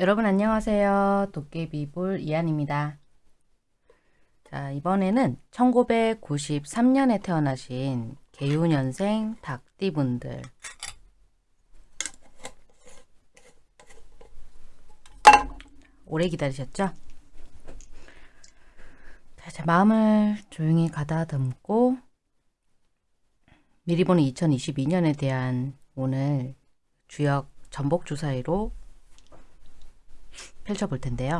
여러분 안녕하세요. 도깨비볼 이한입니다. 자 이번에는 1993년에 태어나신 개유년생 닭띠분들 오래 기다리셨죠? 자, 제 마음을 조용히 가다듬고 미리 보는 2022년에 대한 오늘 주역 전복 주사위로 펼쳐볼 텐데요.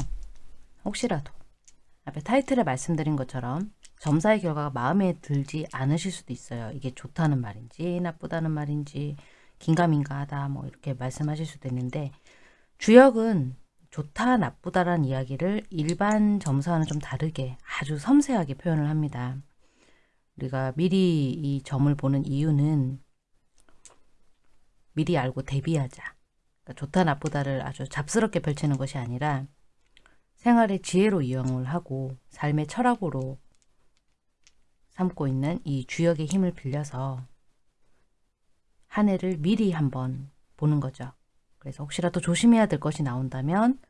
혹시라도 앞에 타이틀에 말씀드린 것처럼 점사의 결과가 마음에 들지 않으실 수도 있어요. 이게 좋다는 말인지 나쁘다는 말인지 긴가민가하다 뭐 이렇게 말씀하실 수도 있는데 주역은 좋다 나쁘다라는 이야기를 일반 점사와는 좀 다르게 아주 섬세하게 표현을 합니다. 우리가 미리 이 점을 보는 이유는 미리 알고 대비하자. 그러니까 좋다 나쁘다를 아주 잡스럽게 펼치는 것이 아니라 생활의 지혜로 이용을 하고 삶의 철학으로 삼고 있는 이 주역의 힘을 빌려서 한 해를 미리 한번 보는 거죠. 그래서 혹시라도 조심해야 될 것이 나온다면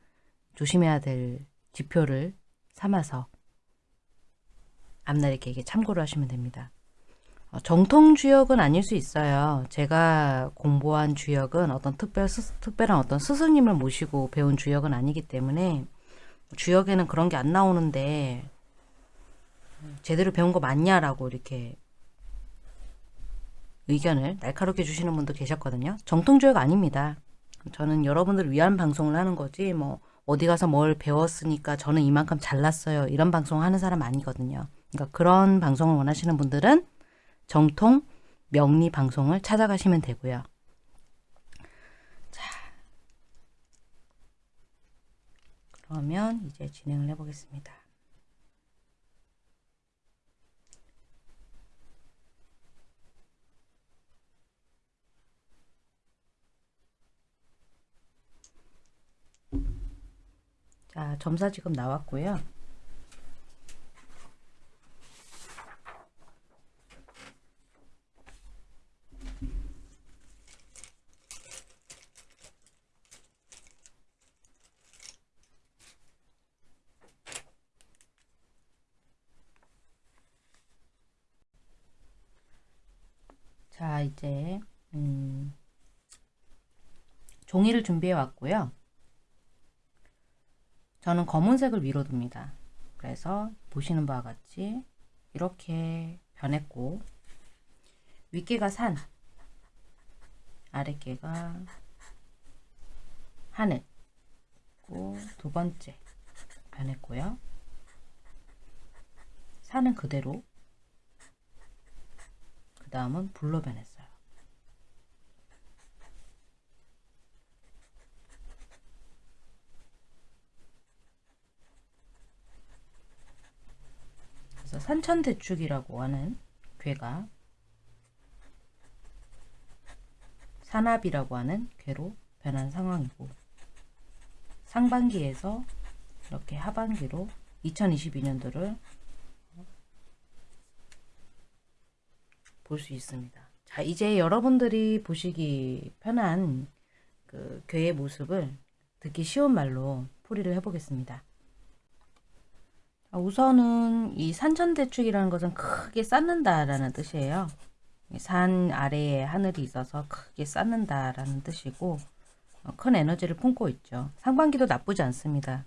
조심해야 될 지표를 삼아서 앞날의 계획에 참고를 하시면 됩니다. 어, 정통 주역은 아닐 수 있어요. 제가 공부한 주역은 어떤 특별, 스, 특별한 어떤 스승님을 모시고 배운 주역은 아니기 때문에 주역에는 그런 게 안 나오는데 제대로 배운 거 맞냐라고 이렇게 의견을 날카롭게 주시는 분도 계셨거든요. 정통 주역 아닙니다. 저는 여러분들을 위한 방송을 하는 거지 뭐 어디 가서 뭘 배웠으니까 저는 이만큼 잘났어요. 이런 방송 하는 사람 아니거든요. 그러니까 그런 방송을 원하시는 분들은 정통 명리 방송을 찾아가시면 되고요. 자, 그러면 이제 진행을 해보겠습니다. 자, 점사 지금 나왔고요. 자, 이제 음, 종이를 준비해 왔고요. 저는 검은색을 위로 둡니다. 그래서 보시는 바와 같이 이렇게 변했고 윗개가 산, 아랫개가 하늘, 두 번째 변했고요. 산은 그대로 그 다음은 불로 변했어요. 그래서 산천대축이라고 하는 괴가 산압이라고 하는 괴로 변한 상황이고 상반기에서 이렇게 하반기로 2022년도를 볼 수 있습니다. 자, 이제 여러분들이 보시기 편한 그 괴의 모습을 듣기 쉬운 말로 풀이를 해보겠습니다. 우선은 이 산천대축이라는 것은 크게 쌓는다라는 뜻이에요. 산 아래에 하늘이 있어서 크게 쌓는다라는 뜻이고 어, 큰 에너지를 품고 있죠. 상반기도 나쁘지 않습니다.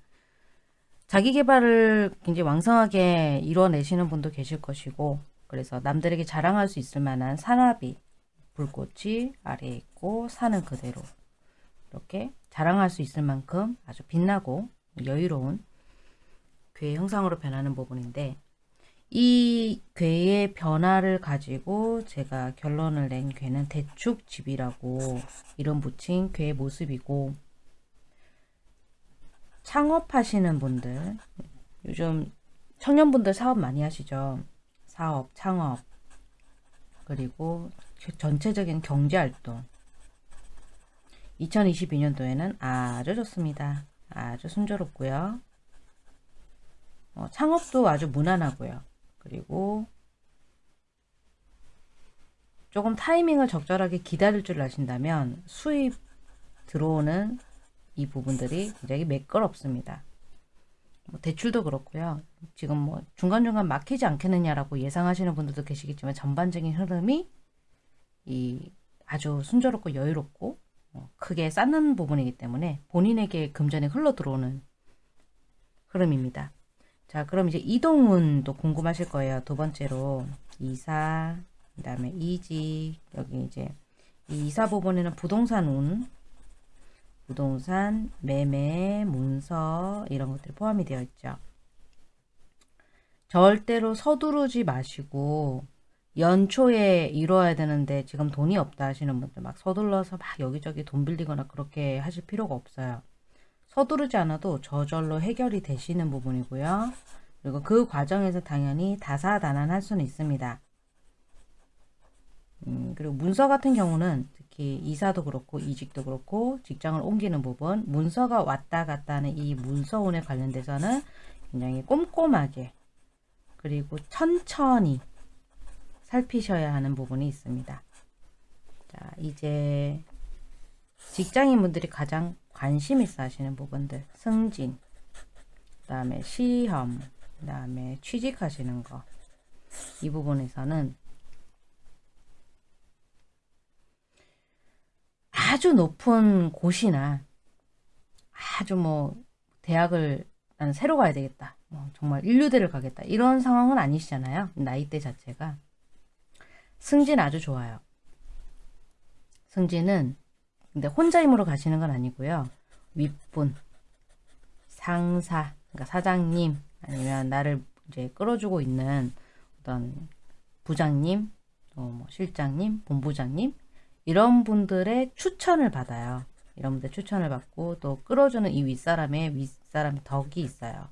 자기 개발을 굉장히 왕성하게 이뤄내시는 분도 계실 것이고 그래서 남들에게 자랑할 수 있을 만한 산화비 불꽃이 아래에 있고 산은 그대로 이렇게 자랑할 수 있을 만큼 아주 빛나고 여유로운 괴의 형상으로 변하는 부분인데 이 괴의 변화를 가지고 제가 결론을 낸 괴는 대축집이라고 이름 붙인 괴의 모습이고 창업하시는 분들 요즘 청년분들 사업 많이 하시죠 사업, 창업, 그리고 전체적인 경제활동 2022년도에는 아주 좋습니다. 아주 순조롭고요. 어, 창업도 아주 무난하고요. 그리고 조금 타이밍을 적절하게 기다릴 줄 아신다면 수입 들어오는 이 부분들이 굉장히 매끄럽습니다. 뭐 대출도 그렇고요. 지금 뭐 중간중간 막히지 않겠느냐라고 예상하시는 분들도 계시겠지만 전반적인 흐름이 이 아주 순조롭고 여유롭고 어, 크게 쌓는 부분이기 때문에 본인에게 금전이 흘러 들어오는 흐름입니다. 자 그럼 이제 이동운도 궁금하실 거예요. 두 번째로 이사 그 다음에 이직 여기 이제 이 이사 부분에는 부동산 운 부동산, 매매, 문서 이런 것들이 포함이 되어 있죠. 절대로 서두르지 마시고 연초에 이루어야 되는데 지금 돈이 없다 하시는 분들 막 서둘러서 막 여기저기 돈 빌리거나 그렇게 하실 필요가 없어요. 서두르지 않아도 저절로 해결이 되시는 부분이고요. 그리고 그 과정에서 당연히 다사다난할 수는 있습니다. 음, 그리고 문서 같은 경우는 특히 이사도 그렇고 이직도 그렇고 직장을 옮기는 부분 문서가 왔다 갔다 하는 이 문서운에 관련돼서는 굉장히 꼼꼼하게 그리고 천천히 살피셔야 하는 부분이 있습니다. 자 이제 직장인분들이 가장 관심 있어 하시는 부분들 승진 그 다음에 시험 그 다음에 취직하시는 거 이 부분에서는 아주 높은 곳이나 아주 뭐 대학을 나는 새로 가야 되겠다. 뭐 정말 인류대를 가겠다. 이런 상황은 아니시잖아요. 나이대 자체가. 승진 아주 좋아요. 승진은 근데 혼자 힘으로 가시는 건 아니고요. 윗분, 상사, 그러니까 사장님 아니면 나를 이제 끌어주고 있는 어떤 부장님, 또뭐 실장님, 본부장님 이런 분들의 추천을 받아요. 이런 분들 추천을 받고 또 끌어주는 이 윗사람의 윗사람의 덕이 있어요.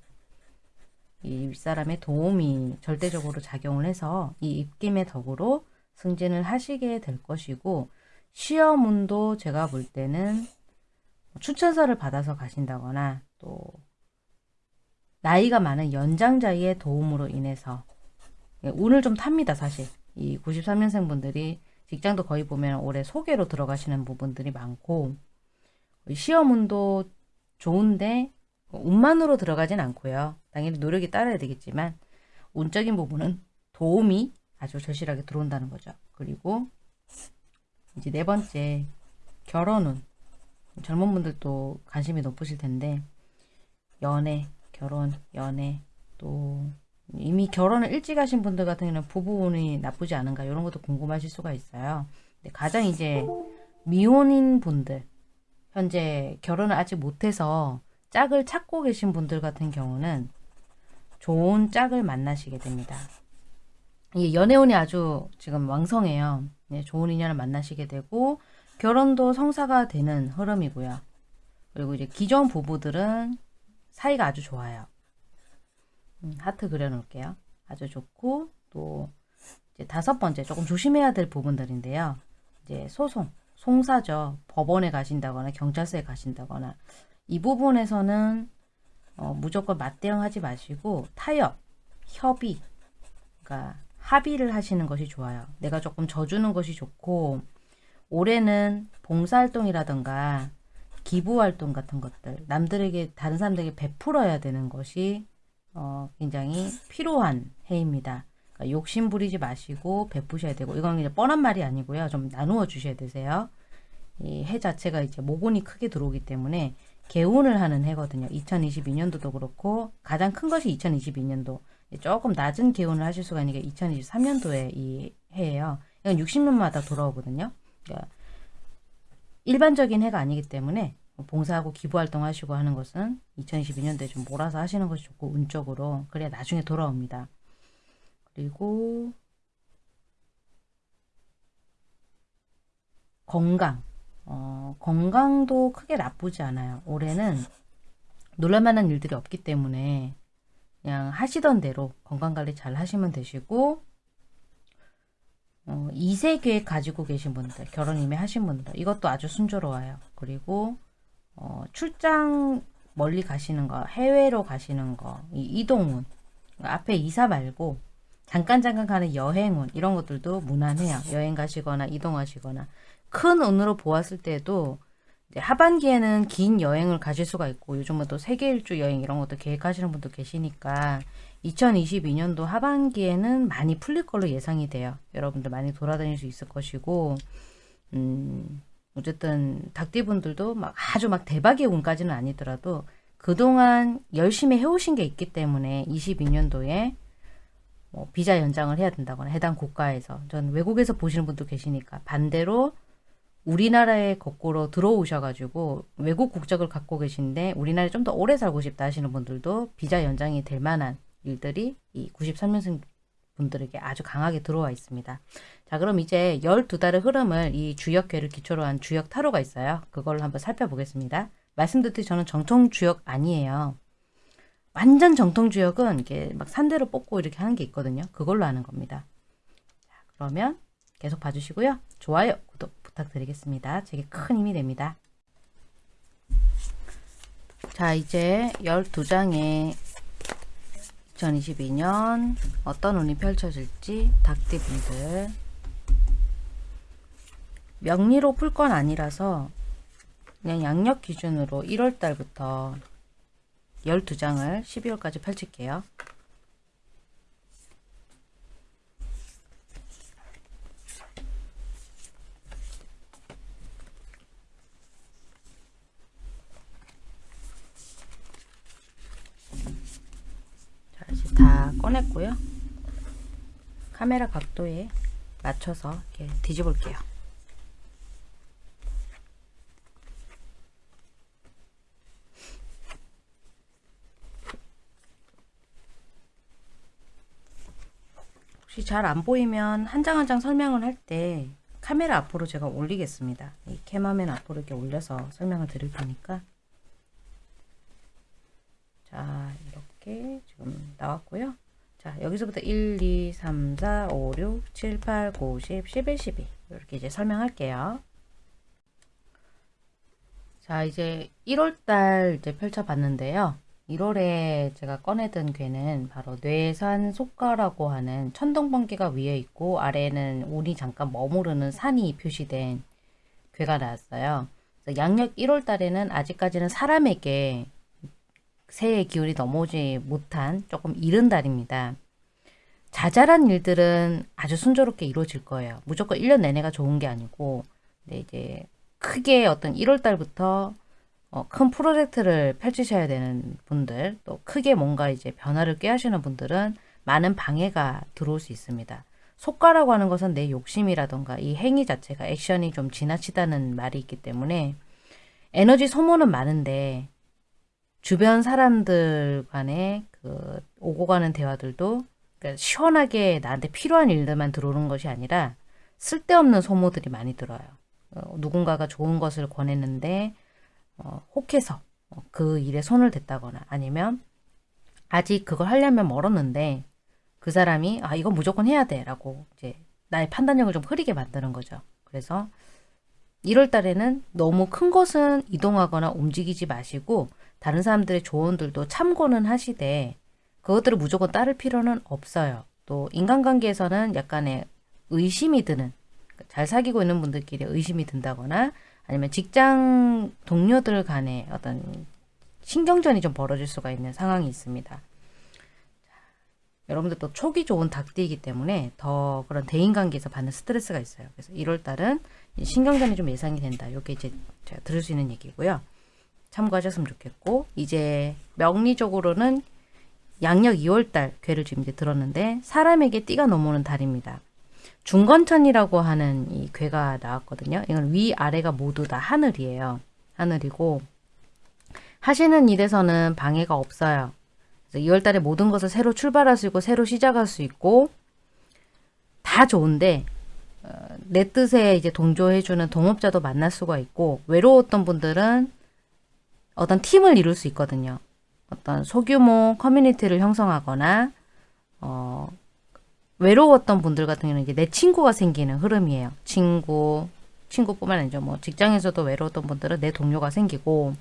이 윗사람의 도움이 절대적으로 작용을 해서 이 입김의 덕으로 승진을 하시게 될 것이고 시험운도 제가 볼 때는 추천서를 받아서 가신다거나 또 나이가 많은 연장자의 도움으로 인해서 예, 운을 좀 탑니다 사실. 이 93년생 분들이 직장도 거의 보면 올해 소개로 들어가시는 부분들이 많고 시험운도 좋은데 운만으로 들어가진 않고요. 당연히 노력이 따라야 되겠지만 운적인 부분은 도움이 아주 절실하게 들어온다는 거죠. 그리고 이제 네 번째 결혼운 젊은 분들도 관심이 높으실 텐데 연애, 결혼, 연애 또 이미 결혼을 일찍 하신 분들 같은 경우는 부부운이 나쁘지 않은가 이런 것도 궁금하실 수가 있어요. 가장 이제 미혼인 분들 현재 결혼을 아직 못해서 짝을 찾고 계신 분들 같은 경우는 좋은 짝을 만나시게 됩니다. 이 연애운이 아주 지금 왕성해요. 네, 좋은 인연을 만나시게 되고 결혼도 성사가 되는 흐름이고요. 그리고 이제 기존 부부들은 사이가 아주 좋아요. 음, 하트 그려놓을게요. 아주 좋고 또 이제 다섯 번째 조금 조심해야 될 부분들인데요. 이제 소송, 송사죠. 법원에 가신다거나 경찰서에 가신다거나 이 부분에서는 어, 무조건 맞대응하지 마시고 타협, 협의, 그러니까 합의를 하시는 것이 좋아요. 내가 조금 져주는 것이 좋고 올해는 봉사활동이라든가 기부활동 같은 것들 남들에게 다른 사람들에게 베풀어야 되는 것이 어, 굉장히 필요한 해입니다. 그러니까 욕심 부리지 마시고 베푸셔야 되고 이건 이제 뻔한 말이 아니고요. 좀 나누어 주셔야 되세요. 이 해 자체가 이제 모곤이 크게 들어오기 때문에 개운을 하는 해거든요. 2022년도도 그렇고 가장 큰 것이 2022년도 조금 낮은 개운을 하실 수가 있는 게 2023년도에 이 해예요. 이건 60년마다 돌아오거든요. 그러니까 일반적인 해가 아니기 때문에 뭐 봉사하고 기부활동 하시고 하는 것은 2022년도에 좀 몰아서 하시는 것이 좋고 운적으로 그래야 나중에 돌아옵니다. 그리고 건강 어, 건강도 크게 나쁘지 않아요. 올해는 놀랄만한 일들이 없기 때문에 그냥 하시던 대로 건강관리 잘 하시면 되시고 어, 2세 계획 가지고 계신 분들 결혼 이미 하신 분들 이것도 아주 순조로워요. 그리고 어, 출장 멀리 가시는 거, 해외로 가시는 거, 이 이동운, 앞에 이사 말고 잠깐 잠깐 가는 여행운 이런 것들도 무난해요. 여행 가시거나 이동하시거나 큰 운으로 보았을 때도 이제 하반기에는 긴 여행을 가실 수가 있고 요즘은 또 세계 일주 여행 이런 것도 계획하시는 분도 계시니까 2022년도 하반기에는 많이 풀릴 걸로 예상이 돼요. 여러분들 많이 돌아다닐 수 있을 것이고 음, 어쨌든 닭띠분들도 막 아주 막 대박의 운까지는 아니더라도 그동안 열심히 해오신 게 있기 때문에 22년도에 뭐 비자 연장을 해야 된다거나 해당 국가에서 전 외국에서 보시는 분도 계시니까 반대로 우리나라에 거꾸로 들어오셔가지고 외국 국적을 갖고 계신데 우리나라에 좀 더 오래 살고 싶다 하시는 분들도 비자 연장이 될 만한 일들이 이 93년생 분들에게 아주 강하게 들어와 있습니다. 자 그럼 이제 12달의 흐름을 이 주역괴를 기초로 한 주역 타로가 있어요. 그걸 한번 살펴보겠습니다. 말씀드렸듯이 저는 정통 주역 아니에요. 완전 정통 주역은 이게 막 산대로 뽑고 이렇게 하는 게 있거든요. 그걸로 하는 겁니다. 자, 그러면 계속 봐주시고요. 좋아요, 구독 부탁드리겠습니다. 제게 큰 힘이 됩니다. 자 이제 12장의 2022년 어떤 운이 펼쳐질지 닭띠분들 명리로 풀 건 아니라서 그냥 양력 기준으로 1월달부터 12장을 12월까지 펼칠게요. 다 꺼냈고요. 카메라 각도에 맞춰서 이렇게 뒤집을게요. 혹시 잘 안 보이면 한 장 한 장 설명을 할 때 카메라 앞으로 제가 올리겠습니다. 이 캠화면 앞으로 이렇게 올려서 설명을 드릴 테니까 자 이렇게 지금 나왔고요. 자 여기서부터 1, 2, 3, 4, 5, 6, 7, 8, 9, 10, 11, 12 이렇게 이제 설명할게요. 자 이제 1월달 이제 펼쳐봤는데요. 1월에 제가 꺼내든 괴는 바로 뇌산 속가라고 하는 천둥번개가 위에 있고 아래에는 운이 잠깐 머무르는 산이 표시된 괴가 나왔어요. 양력 1월 달에는 아직까지는 사람에게 새해 기운이 넘어오지 못한 조금 이른 달입니다. 자잘한 일들은 아주 순조롭게 이루어질 거예요. 무조건 1년 내내가 좋은 게 아니고 네, 이제 크게 어떤 1월 달부터 어, 큰 프로젝트를 펼치셔야 되는 분들, 또 크게 뭔가 이제 변화를 꾀하시는 분들은 많은 방해가 들어올 수 있습니다. 속가라고 하는 것은 내 욕심이라던가 이 행위 자체가 액션이 좀 지나치다는 말이 있기 때문에 에너지 소모는 많은데 주변 사람들 간에 그 오고 가는 대화들도 그러니까 시원하게 나한테 필요한 일들만 들어오는 것이 아니라 쓸데없는 소모들이 많이 들어요. 어, 누군가가 좋은 것을 권했는데 어, 혹해서 어, 그 일에 손을 댔다거나 아니면 아직 그걸 하려면 멀었는데 그 사람이 아 이건 무조건 해야 돼 라고 이제 나의 판단력을 좀 흐리게 만드는 거죠. 그래서 1월 달에는 너무 큰 것은 이동하거나 움직이지 마시고 다른 사람들의 조언들도 참고는 하시되 그것들을 무조건 따를 필요는 없어요. 또 인간관계에서는 약간의 의심이 드는 잘 사귀고 있는 분들끼리 의심이 든다거나 아니면 직장 동료들 간에 어떤 신경전이 좀 벌어질 수가 있는 상황이 있습니다. 여러분들 또 촉이 좋은 닭띠이기 때문에 더 그런 대인관계에서 받는 스트레스가 있어요. 그래서 1월달은 신경전이 좀 예상이 된다. 이게 이제 제가 들을 수 있는 얘기고요. 참고하셨으면 좋겠고 이제 명리적으로는 양력 2월달 괴를 지금 이제 들었는데 사람에게 띠가 넘어오는 달입니다. 중건천이라고 하는 이 괴가 나왔거든요. 이건 위아래가 모두 다 하늘이에요. 하늘이고 하시는 일에서는 방해가 없어요. 그래서 2월달에 모든 것을 새로 출발할 수 있고 새로 시작할 수 있고 다 좋은데 어, 내 뜻에 이제 동조해주는 동업자도 만날 수가 있고 외로웠던 분들은 어떤 팀을 이룰 수 있거든요. 어떤 소규모 커뮤니티를 형성하거나 어, 외로웠던 분들 같은 경우는 이제 내 친구가 생기는 흐름이에요. 친구, 친구뿐만 아니죠. 뭐 직장에서도 외로웠던 분들은 내 동료가 생기고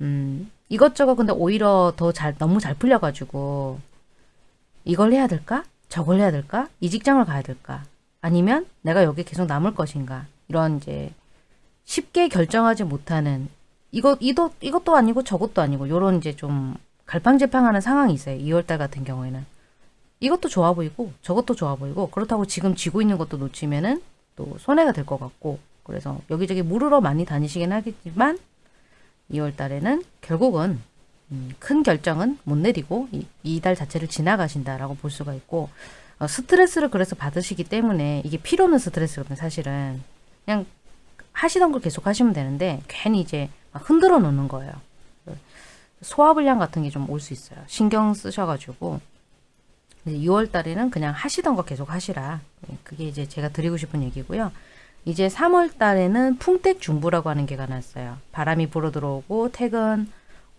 음, 이것저것 근데 오히려 더 잘 너무 잘 풀려가지고 이걸 해야 될까? 저걸 해야 될까? 이 직장을 가야 될까? 아니면 내가 여기 계속 남을 것인가? 이런 이제 쉽게 결정하지 못하는 이것 이것 이것도 아니고 저것도 아니고 요런 이제 좀 갈팡질팡하는 상황이 있어요. 2월달 같은 경우에는 이것도 좋아 보이고 저것도 좋아 보이고 그렇다고 지금 쥐고 있는 것도 놓치면은 또 손해가 될 것 같고 그래서 여기저기 물으러 많이 다니시긴 하겠지만 2월 달에는 결국은 음, 큰 결정은 못 내리고 이달 자체를 지나가신다라고 볼 수가 있고 어, 스트레스를 그래서 받으시기 때문에 이게 필요 없는 스트레스거든요 사실은 그냥 하시던 걸 계속 하시면 되는데 괜히 이제 막 흔들어 놓는 거예요. 소화불량 같은 게 좀 올 수 있어요. 신경 쓰셔가지고. 6월 달에는 그냥 하시던 거 계속 하시라. 예, 그게 이제 제가 드리고 싶은 얘기고요. 이제 3월 달에는 풍택 중부라고 하는 게가 났어요. 바람이 불어 들어오고 택은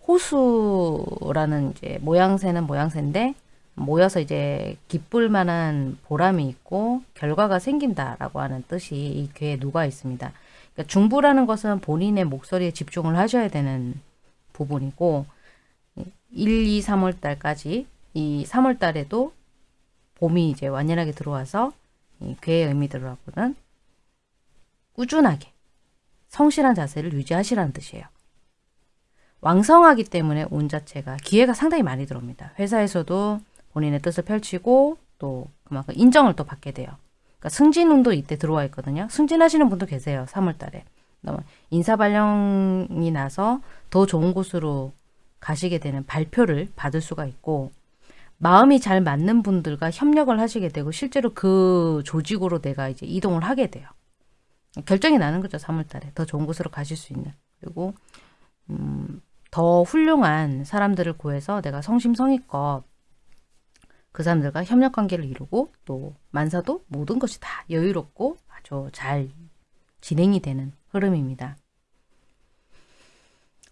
호수라는 이제 모양새는 모양새인데 모여서 이제 기쁠 만한 보람이 있고 결과가 생긴다라고 하는 뜻이 이 괴에 누가 있습니다. 그러니까 중부라는 것은 본인의 목소리에 집중을 하셔야 되는 부분이고 1, 2, 3월 달까지 이 3월 달에도 봄이 이제 완연하게 들어와서 이 괴의 의미들하고는 꾸준하게 성실한 자세를 유지하시라는 뜻이에요. 왕성하기 때문에 운 자체가 기회가 상당히 많이 들어옵니다. 회사에서도 본인의 뜻을 펼치고 또 그만큼 인정을 또 받게 돼요. 그러니까 승진운도 이때 들어와 있거든요. 승진하시는 분도 계세요. 3월달에. 인사발령이 나서 더 좋은 곳으로 가시게 되는 발표를 받을 수가 있고 마음이 잘 맞는 분들과 협력을 하시게 되고 실제로 그 조직으로 내가 이제 이동을 하게 돼요. 결정이 나는 거죠. 3월달에 더 좋은 곳으로 가실 수 있는 그리고 음, 더 훌륭한 사람들을 구해서 내가 성심성의껏 그 사람들과 협력 관계를 이루고 또 만사도 모든 것이 다 여유롭고 아주 잘 진행이 되는 흐름입니다.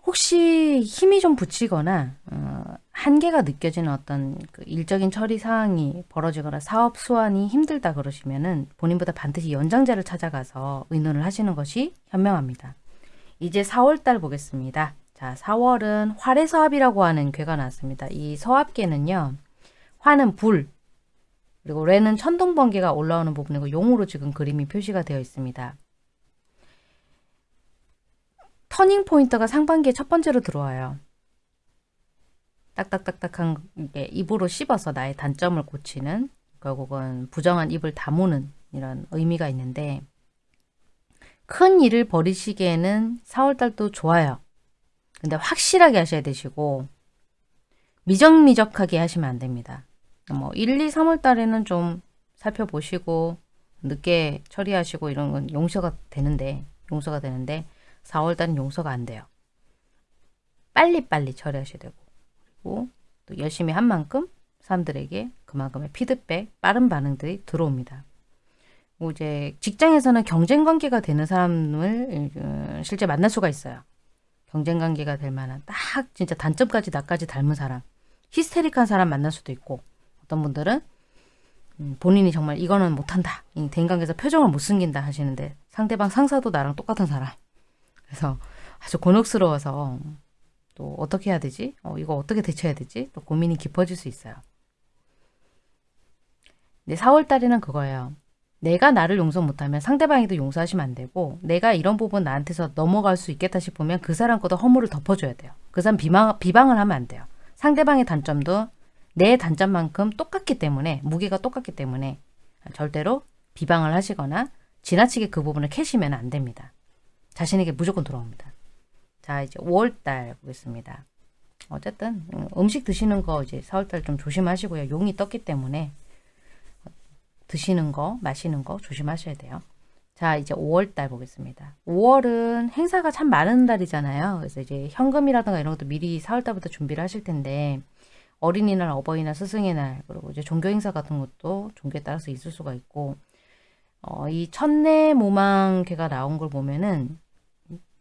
혹시 힘이 좀 붙이거나 어, 한계가 느껴지는 어떤 그 일적인 처리 사항이 벌어지거나 사업 수완이 힘들다 그러시면 은 본인보다 반드시 연장자를 찾아가서 의논을 하시는 것이 현명합니다. 이제 4월달 보겠습니다. 자, 4월은 활해서합이라고 하는 괴가 나왔습니다. 이 서합계는요. 화는 불, 그리고 레는 천둥번개가 올라오는 부분이고 용으로 지금 그림이 표시가 되어 있습니다. 터닝 포인트가 상반기에 첫 번째로 들어와요. 딱딱딱딱한 게 입으로 씹어서 나의 단점을 고치는 결국은 부정한 입을 다무는 이런 의미가 있는데 큰 일을 벌이시기에는 4월달도 좋아요. 근데 확실하게 하셔야 되시고 미적미적하게 하시면 안 됩니다. 뭐 1, 2, 3월 달에는 좀 살펴보시고 늦게 처리하시고 이런 건 용서가 되는데 용서가 되는데 4월 달은 용서가 안 돼요. 빨리빨리 처리하셔야 되고 그리고 또 열심히 한 만큼 사람들에게 그만큼의 피드백, 빠른 반응들이 들어옵니다. 뭐 이제 직장에서는 경쟁 관계가 되는 사람을 어, 실제 만날 수가 있어요. 경쟁 관계가 될 만한 딱 진짜 단점까지 나까지 닮은 사람, 히스테릭한 사람 만날 수도 있고 어떤 분들은 음, 본인이 정말 이거는 못한다. 대인관계에서 표정을 못 숨긴다 하시는데 상대방 상사도 나랑 똑같은 사람. 그래서 아주 곤혹스러워서 또 어떻게 해야 되지? 어, 이거 어떻게 대처해야 되지? 또 고민이 깊어질 수 있어요. 근데 4월달에는 그거예요. 내가 나를 용서 못하면 상대방이도 용서하시면 안 되고 내가 이런 부분 나한테서 넘어갈 수 있겠다 싶으면 그 사람 것도 허물을 덮어줘야 돼요. 그 사람 비방, 비방을 하면 안 돼요. 상대방의 단점도 내 단점만큼 똑같기 때문에 무게가 똑같기 때문에 절대로 비방을 하시거나 지나치게 그 부분을 캐시면 안 됩니다. 자신에게 무조건 돌아옵니다. 자 이제 5월달 보겠습니다. 어쨌든 음, 음식 드시는 거 이제 4월달 좀 조심하시고요. 용이 떴기 때문에 드시는 거 마시는 거 조심하셔야 돼요. 자 이제 5월달 보겠습니다. 5월은 행사가 참 많은 달이잖아요. 그래서 이제 현금이라든가 이런 것도 미리 4월달부터 준비를 하실 텐데 어린이날, 어버이날, 스승의 날 그리고 이제 종교 행사 같은 것도 종교에 따라서 있을 수가 있고 어, 이 첫내 모망개가 나온 걸 보면은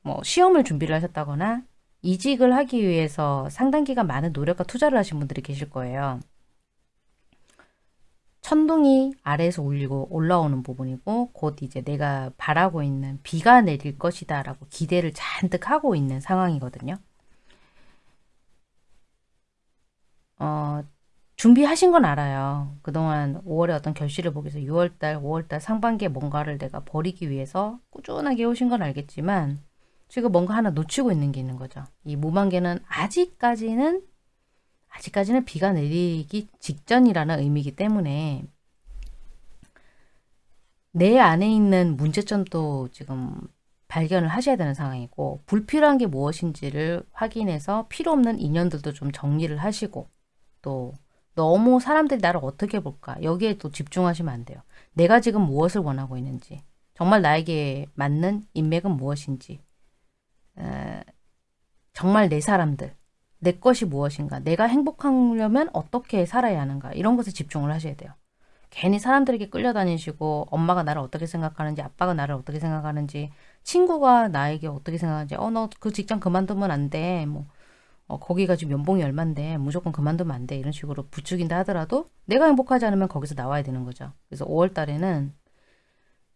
뭐 시험을 준비를 하셨다거나 이직을 하기 위해서 상당 기간 많은 노력과 투자를 하신 분들이 계실 거예요. 천둥이 아래에서 울리고 올라오는 부분이고 곧 이제 내가 바라고 있는 비가 내릴 것이다 라고 기대를 잔뜩 하고 있는 상황이거든요. 어, 준비하신 건 알아요. 그동안 5월에 어떤 결실을 보기 위해서 6월달, 5월달 상반기에 뭔가를 내가 버리기 위해서 꾸준하게 오신 건 알겠지만 지금 뭔가 하나 놓치고 있는 게 있는 거죠. 이 무만개는 아직까지는 아직까지는 비가 내리기 직전이라는 의미이기 때문에 내 안에 있는 문제점도 지금 발견을 하셔야 되는 상황이고 불필요한 게 무엇인지를 확인해서 필요 없는 인연들도 좀 정리를 하시고 또 너무 사람들이 나를 어떻게 볼까 여기에 또 집중하시면 안 돼요. 내가 지금 무엇을 원하고 있는지 정말 나에게 맞는 인맥은 무엇인지 에, 정말 내 사람들 내 것이 무엇인가 내가 행복하려면 어떻게 살아야 하는가 이런 것에 집중을 하셔야 돼요. 괜히 사람들에게 끌려다니시고 엄마가 나를 어떻게 생각하는지 아빠가 나를 어떻게 생각하는지 친구가 나에게 어떻게 생각하는지 어 너 그 직장 그만두면 안돼뭐 어, 거기가 지금 연봉이 얼만데 무조건 그만두면 안 돼. 이런 식으로 부추긴다 하더라도 내가 행복하지 않으면 거기서 나와야 되는 거죠. 그래서 5월 달에는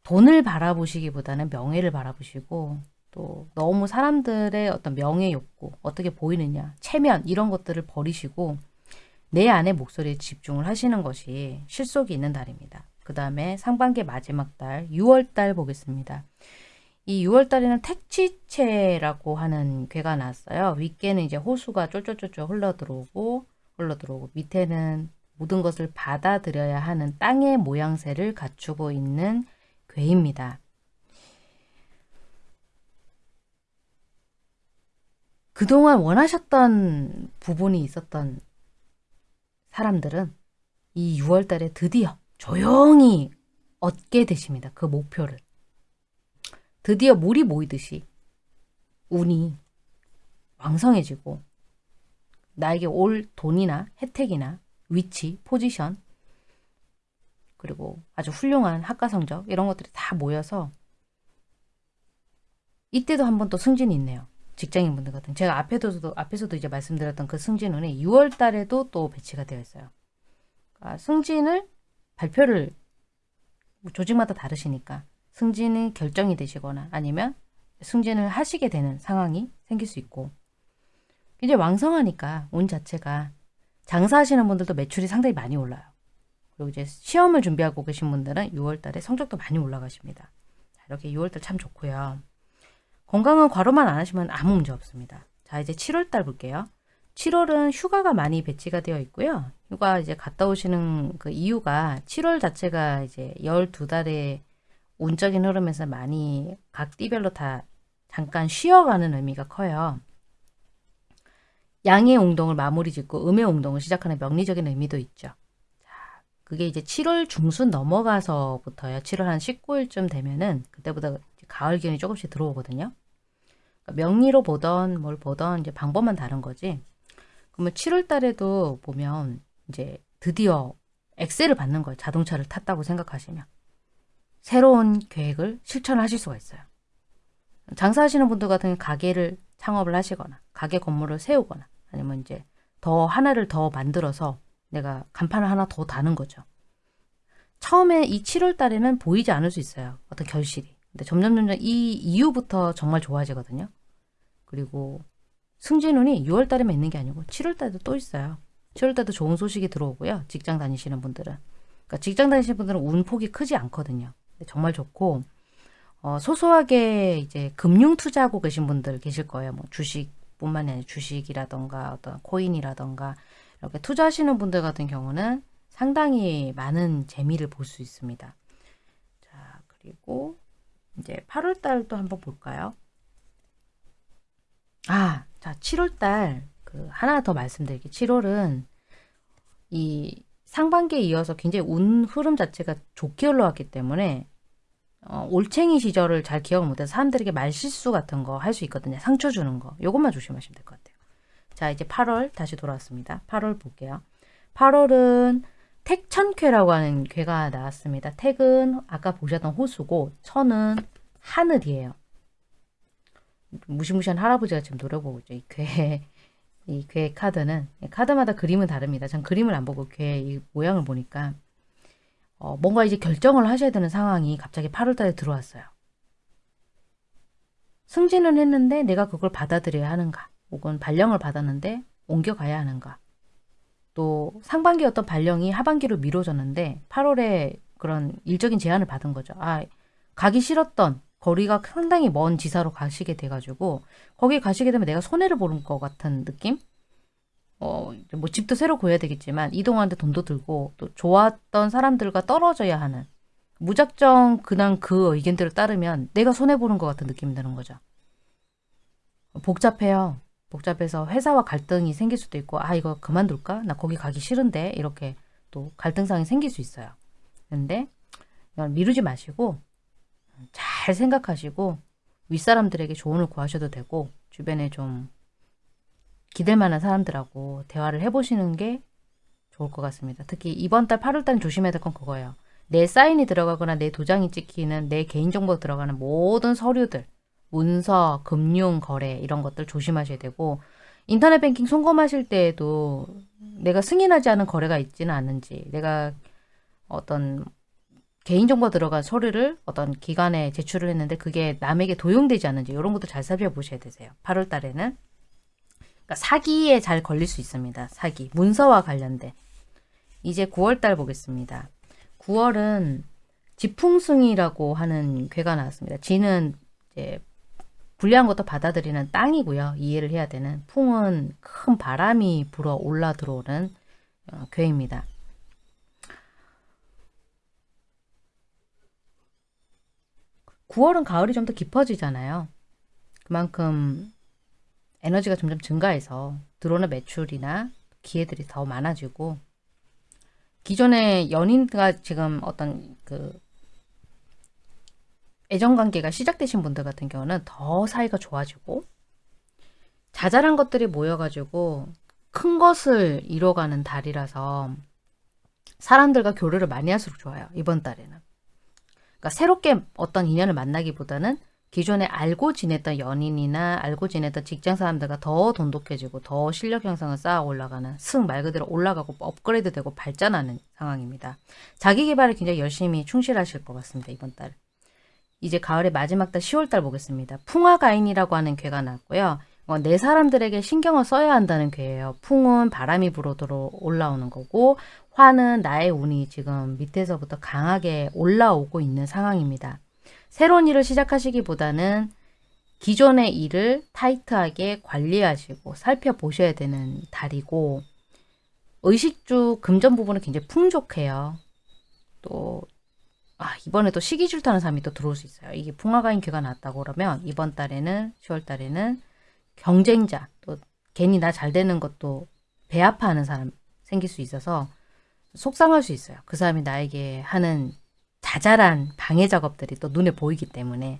돈을 바라보시기보다는 명예를 바라보시고 또 너무 사람들의 어떤 명예 욕구, 어떻게 보이느냐, 체면 이런 것들을 버리시고 내 안의 목소리에 집중을 하시는 것이 실속이 있는 달입니다. 그 다음에 상반기 마지막 달 6월 달 보겠습니다. 이 6월 달에는 택지체라고 하는 괴가 나왔어요. 윗개는 이제 호수가 쫄쫄쫄쫄 흘러들어오고 흘러들어오고 밑에는 모든 것을 받아들여야 하는 땅의 모양새를 갖추고 있는 괴입니다. 그동안 원하셨던 부분이 있었던 사람들은 이 6월 달에 드디어 조용히 얻게 되십니다. 그 목표를. 드디어 물이 모이듯이 운이 왕성해지고 나에게 올 돈이나 혜택이나 위치, 포지션 그리고 아주 훌륭한 학과 성적 이런 것들이 다 모여서 이때도 한 번 또 승진이 있네요. 직장인분들 같은 제가 앞에서도 앞에서도 이제 말씀드렸던 그 승진운이 6월 달에도 또 배치가 되어 있어요. 그러니까 승진을 발표를 조직마다 다르시니까 승진이 결정이 되시거나 아니면 승진을 하시게 되는 상황이 생길 수 있고 이제 왕성하니까 운 자체가 장사하시는 분들도 매출이 상당히 많이 올라요. 그리고 이제 시험을 준비하고 계신 분들은 6월 달에 성적도 많이 올라가십니다. 이렇게 6월 달 참 좋고요. 건강은 과로만 안 하시면 아무 문제 없습니다. 자 이제 7월 달 볼게요. 7월은 휴가가 많이 배치가 되어 있고요. 휴가 이제 갔다 오시는 그 이유가 7월 자체가 이제 12달에 운적인 흐름에서 많이 각 띠별로 다 잠깐 쉬어가는 의미가 커요. 양의 웅동을 마무리 짓고 음의 웅동을 시작하는 명리적인 의미도 있죠. 자, 그게 이제 7월 중순 넘어가서부터요. 7월 한 19일쯤 되면은 그때부터 가을 기운이 조금씩 들어오거든요. 그러니까 명리로 보던 뭘 보던 이제 방법만 다른 거지. 그러면 7월 달에도 보면 이제 드디어 엑셀을 받는 거예요. 자동차를 탔다고 생각하시면. 새로운 계획을 실천하실 수가 있어요. 장사하시는 분들 같은 가게를 창업을 하시거나 가게 건물을 세우거나 아니면 이제 더 하나를 더 만들어서 내가 간판을 하나 더 다는 거죠. 처음에 이 7월 달에는 보이지 않을 수 있어요. 어떤 결실이. 근데 점점 점점 이 이후부터 정말 좋아지거든요. 그리고 승진운이 6월 달에만 있는 게 아니고 7월 달에도 또 있어요. 7월 달도 좋은 소식이 들어오고요. 직장 다니시는 분들은. 그러니까 직장 다니시는 분들은 운 폭이 크지 않거든요. 정말 좋고 어, 소소하게 이제 금융 투자하고 계신 분들 계실 거예요. 뭐 주식뿐만 아니라 주식이라던가 어떤 코인이라던가 이렇게 투자하시는 분들 같은 경우는 상당히 많은 재미를 볼 수 있습니다. 자, 그리고 이제 8월 달도 한번 볼까요? 아, 자, 7월 달 그 하나 더 말씀드릴게요. 7월은 이 상반기에 이어서 굉장히 운 흐름 자체가 좋게 흘러왔기 때문에 어, 올챙이 시절을 잘 기억을 못해서 사람들에게 말실수 같은 거 할 수 있거든요. 상처 주는 거. 요것만 조심하시면 될 것 같아요. 자 이제 8월 다시 돌아왔습니다. 8월 볼게요. 8월은 택천쾌라고 하는 괴가 나왔습니다. 택은 아까 보셨던 호수고 천은 하늘이에요. 무시무시한 할아버지가 지금 노려보고 있죠. 이 괴. 이 괴 카드는 카드마다 그림은 다릅니다. 전 그림을 안 보고 괴의 모양을 보니까 어, 뭔가 이제 결정을 하셔야 되는 상황이 갑자기 8월달에 들어왔어요. 승진은 했는데 내가 그걸 받아들여야 하는가 혹은 발령을 받았는데 옮겨가야 하는가 또 상반기 어떤 발령이 하반기로 미뤄졌는데 8월에 그런 일적인 제안을 받은 거죠. 아, 가기 싫었던 거리가 상당히 먼 지사로 가시게 돼가지고 거기 가시게 되면 내가 손해를 보는 것 같은 느낌? 어, 뭐 집도 새로 구해야 되겠지만 이동하는데 돈도 들고 또 좋았던 사람들과 떨어져야 하는 무작정 그냥 그 의견대로 따르면 내가 손해보는 것 같은 느낌이 드는 거죠. 복잡해요. 복잡해서 회사와 갈등이 생길 수도 있고 아 이거 그만둘까? 나 거기 가기 싫은데 이렇게 또 갈등상이 생길 수 있어요. 근데 미루지 마시고 잘 생각하시고 윗사람들에게 조언을 구하셔도 되고 주변에 좀 기댈 만한 사람들하고 대화를 해보시는 게 좋을 것 같습니다. 특히 이번 달 8월 달 조심해야 될 건 그거예요. 내 사인이 들어가거나 내 도장이 찍히는 내 개인정보 들어가는 모든 서류들 문서, 금융, 거래 이런 것들 조심하셔야 되고 인터넷 뱅킹 송금하실 때에도 내가 승인하지 않은 거래가 있지는 않은지 내가 어떤 개인정보 들어간 서류를 어떤 기관에 제출을 했는데 그게 남에게 도용되지 않는지 이런 것도 잘 살펴보셔야 되세요. 8월 달에는 그러니까 사기에 잘 걸릴 수 있습니다. 사기, 문서와 관련된 이제 9월 달 보겠습니다. 9월은 지풍승이라고 하는 괴가 나왔습니다. 지는 이제 불리한 것도 받아들이는 땅이고요. 이해를 해야 되는 풍은 큰 바람이 불어 올라 들어오는 어, 괴입니다. (9월은) 가을이 좀 더 깊어지잖아요. 그만큼 에너지가 점점 증가해서 들어오는 매출이나 기회들이 더 많아지고 기존의 연인과 지금 어떤 그 애정관계가 시작되신 분들 같은 경우는 더 사이가 좋아지고 자잘한 것들이 모여가지고 큰 것을 이뤄가는 달이라서 사람들과 교류를 많이 할수록 좋아요. 이번 달에는. 그러니까 새롭게 어떤 인연을 만나기보다는 기존에 알고 지냈던 연인이나 알고 지냈던 직장 사람들과 더 돈독해지고 더 실력 형성을 쌓아 올라가는 승 말 그대로 올라가고 업그레이드 되고 발전하는 상황입니다. 자기 개발을 굉장히 열심히 충실하실 것 같습니다. 이번 달. 이제 가을의 마지막 달 10월달 보겠습니다. 풍화가인이라고 하는 괴가 나왔고요. 어, 내 사람들에게 신경을 써야 한다는 괴예요. 풍은 바람이 불어들어 올라오는 거고 화는 나의 운이 지금 밑에서부터 강하게 올라오고 있는 상황입니다. 새로운 일을 시작하시기보다는 기존의 일을 타이트하게 관리하시고 살펴보셔야 되는 달이고 의식주 금전 부분은 굉장히 풍족해요. 또 아, 이번에 또 시기 질투하는 사람이 또 들어올 수 있어요. 이게 풍화가인 쾌가 났다고 그러면 이번 달에는 10월 달에는 경쟁자 또 괜히 나 잘 되는 것도 배아파하는 사람 생길 수 있어서 속상할 수 있어요. 그 사람이 나에게 하는 자잘한 방해 작업들이 또 눈에 보이기 때문에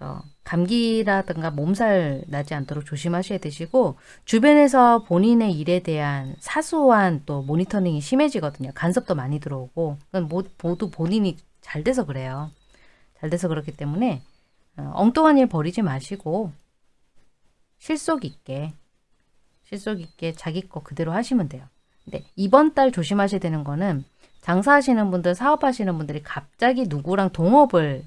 그래서 감기라든가 몸살 나지 않도록 조심하셔야 되시고 주변에서 본인의 일에 대한 사소한 또 모니터링이 심해지거든요. 간섭도 많이 들어오고 모두 본인이 잘 돼서 그래요. 잘 돼서 그렇기 때문에 어, 엉뚱한 일 버리지 마시고 실속 있게 실속 있게 자기 거 그대로 하시면 돼요. 근데 이번 달 조심하셔야 되는 거는 장사하시는 분들, 사업하시는 분들이 갑자기 누구랑 동업을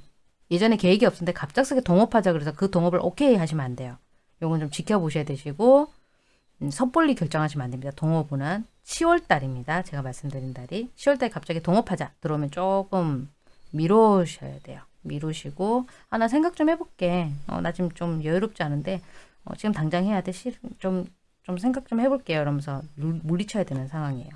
예전에 계획이 없었는데 갑작스럽게 동업하자 그래서 그 동업을 오케이 하시면 안 돼요. 요건 좀 지켜보셔야 되시고 음, 섣불리 결정하시면 안 됩니다. 동업은 10월 달입니다. 제가 말씀드린 달이 10월 달에 갑자기 동업하자 들어오면 조금 미루셔야 돼요. 미루시고 아 나 생각 좀 해볼게. 어, 나 지금 좀 여유롭지 않은데 어, 지금 당장 해야 돼. 좀, 좀 생각 좀 해볼게요. 이러면서 물리쳐야 되는 상황이에요.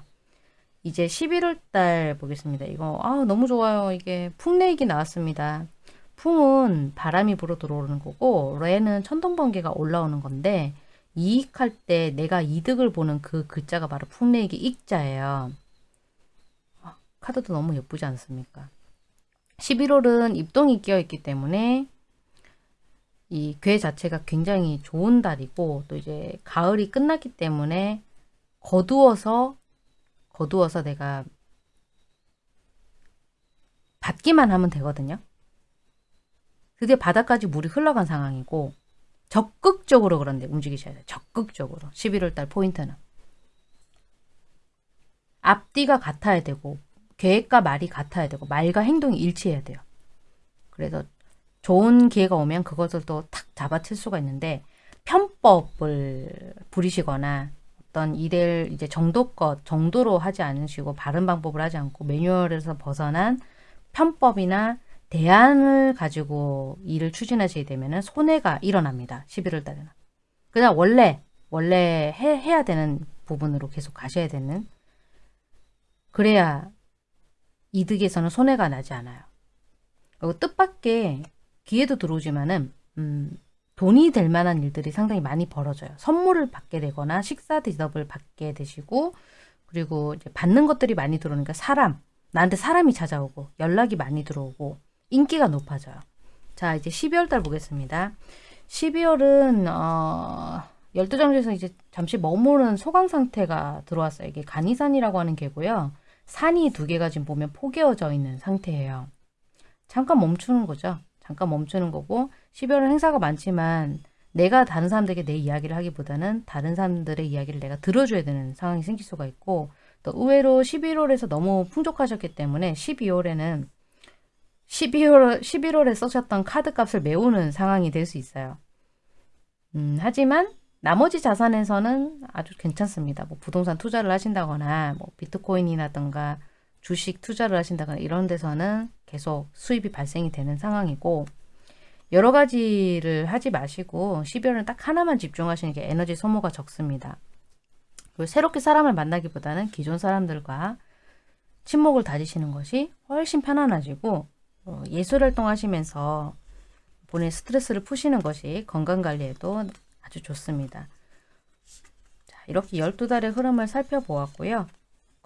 이제 11월 달 보겠습니다. 이거 아 너무 좋아요. 이게 풍레익이 나왔습니다. 풍은 바람이 불어 들어오는 거고 레는 천둥번개가 올라오는 건데 이익할 때 내가 이득을 보는 그 글자가 바로 풍레익이 익자예요. 아, 카드도 너무 예쁘지 않습니까? 11월은 입동이 끼어있기 때문에 이 괴 자체가 굉장히 좋은 달이고 또 이제 가을이 끝났기 때문에 거두어서 거두어서 내가 받기만 하면 되거든요. 드디어 바닥까지 물이 흘러간 상황이고 적극적으로 그런데 움직이셔야 돼요. 적극적으로. 11월달 포인트는. 앞뒤가 같아야 되고 계획과 말이 같아야 되고 말과 행동이 일치해야 돼요. 그래서 좋은 기회가 오면 그것을 또탁 잡아칠 수가 있는데 편법을 부리시거나 어떤 일을 이제 정도껏 정도로 하지 않으시고 바른 방법을 하지 않고 매뉴얼에서 벗어난 편법이나 대안을 가지고 일을 추진하시게 되면 손해가 일어납니다. 11월 달에는. 그냥 원래 원래 해, 해야 되는 부분으로 계속 가셔야 되는 그래야 이득에서는 손해가 나지 않아요. 그리고 뜻밖의 기회도 들어오지만은 음, 돈이 될 만한 일들이 상당히 많이 벌어져요. 선물을 받게 되거나 식사 대접을 받게 되시고 그리고 이제 받는 것들이 많이 들어오니까 사람 나한테 사람이 찾아오고 연락이 많이 들어오고 인기가 높아져요. 자 이제 12월 달 보겠습니다. 12월은 어, 12장에서 이제 잠시 머무른 소강 상태가 들어왔어요. 이게 간이산이라고 하는 개고요. 산이 두 개가 지금 보면 포개어져 있는 상태예요. 잠깐 멈추는 거죠. 잠깐 멈추는 거고 12월은 행사가 많지만 내가 다른 사람들에게 내 이야기를 하기보다는 다른 사람들의 이야기를 내가 들어줘야 되는 상황이 생길 수가 있고 또 의외로 11월에서 너무 풍족하셨기 때문에 12월에는 12월, 11월에 써셨던 카드 값을 메우는 상황이 될 수 있어요. 음, 하지만 나머지 자산에서는 아주 괜찮습니다. 뭐 부동산 투자를 하신다거나 뭐 비트코인이라든가 주식 투자를 하신다거나 이런 데서는 계속 수입이 발생이 되는 상황이고 여러 가지를 하지 마시고 12월은 딱 하나만 집중하시는 게 에너지 소모가 적습니다. 그리고 새롭게 사람을 만나기보다는 기존 사람들과 친목을 다지시는 것이 훨씬 편안하시고 어, 예술 활동 하시면서 본인의 스트레스를 푸시는 것이 건강관리에도 아주 좋습니다. 자, 이렇게 12달의 흐름을 살펴보았고요.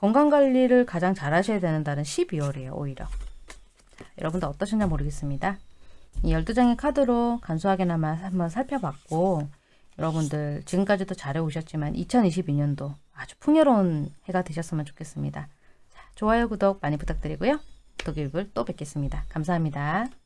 건강관리를 가장 잘 하셔야 되는 달은 12월이에요. 오히려. 자, 여러분들 어떠셨냐 모르겠습니다. 이 12장의 카드로 간소하게나마 한번 살펴봤고 여러분들 지금까지도 잘해 오셨지만 2022년도 아주 풍요로운 해가 되셨으면 좋겠습니다. 자, 좋아요, 구독 많이 부탁드리고요. 독일불 또 뵙겠습니다. 감사합니다.